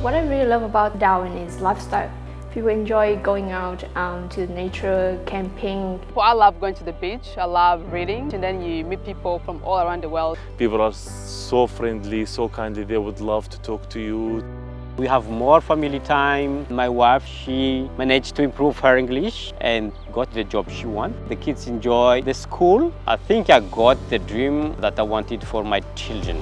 What I really love about Darwin is lifestyle. People enjoy going out um, to nature, camping. Well, I love going to the beach, I love reading, and then you meet people from all around the world. People are so friendly, so kindly, they would love to talk to you. We have more family time. My wife, she managed to improve her English and got the job she wanted. The kids enjoy the school. I think I got the dream that I wanted for my children.